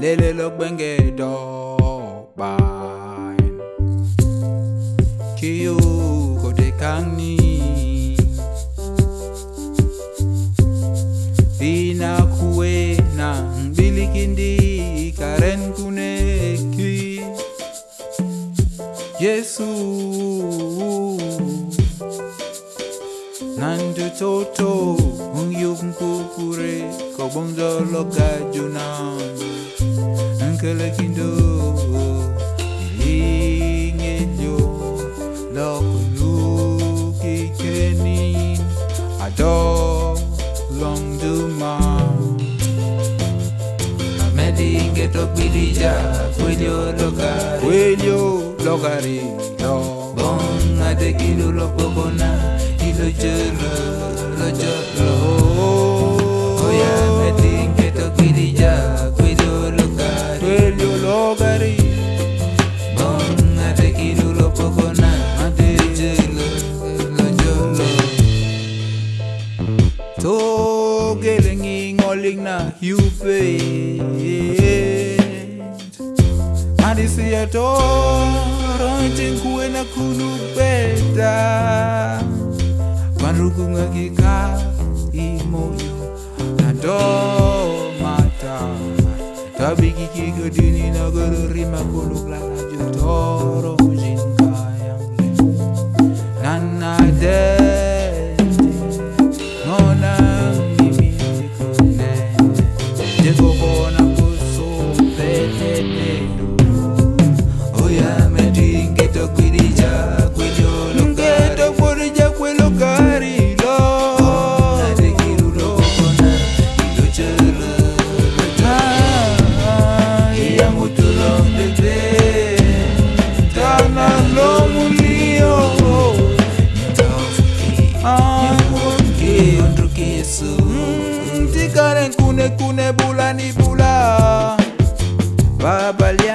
lele lokwenge dobine kiyo kote kangni. Ina kuwe na mbilikindi karen kuneki yesu. Nandu toto ungyumkukure kobongdoloka junao kelekindo Ilingenyo Lokunuki kenin Ado Longduma Medinge tokbilija Kwelio logari. Kwelio logari no. Bon adekilo lopokona Ilo jero Lo jero oh, oh, oh. oh yeah. regna ljuvligt Hade sett orangen kuena kunubeda Vanrukungakika i moyo nadomata Tabikikikodyni nagororima koluglala jotoro jina bula ni bula. Babalia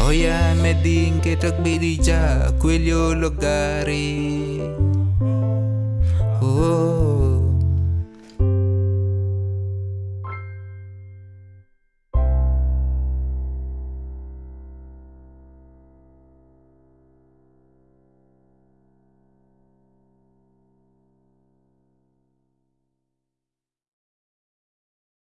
Hoy amedin que tak bidija, quello logari.